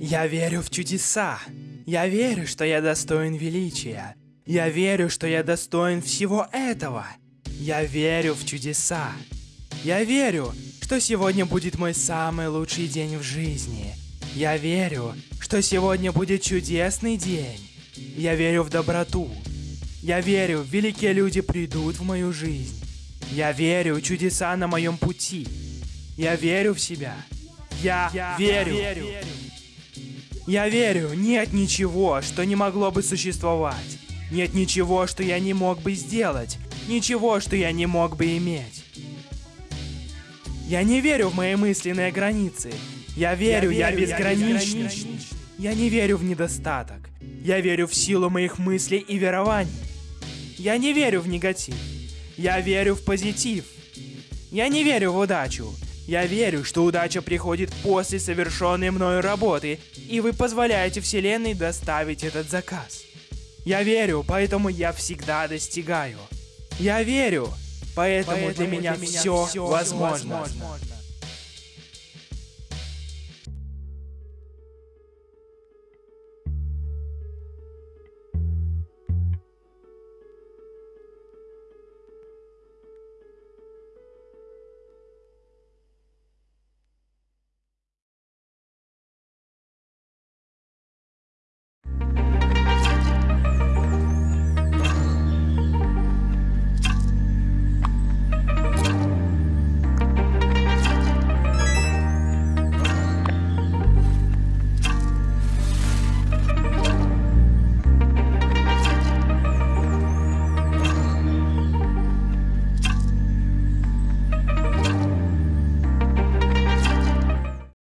Я верю в чудеса. Я верю, что я достоин величия. Я верю, что я достоин всего этого. Я верю в чудеса. Я верю, что сегодня будет мой самый лучший день в жизни. Я верю, что сегодня будет чудесный день. Я верю в доброту. Я верю, великие люди придут в мою жизнь. Я верю, чудеса на моем пути. Я верю в себя. Я, верю. Я верю, нет ничего, что не могло бы существовать. Нет ничего, что я не мог бы сделать. Ничего, что я не мог бы иметь. Я не верю в мои мысленные границы. Я верю, я, верю, я безграничный. безграничный. Я не верю в недостаток. Я верю в силу моих мыслей и верований. Я не верю в негатив. Я верю в позитив. Я не верю в удачу. Я верю, что удача приходит после совершенной мною работы, и вы позволяете Вселенной доставить этот заказ. Я верю, поэтому я всегда достигаю. Я верю, поэтому, для меня все возможно. возможно.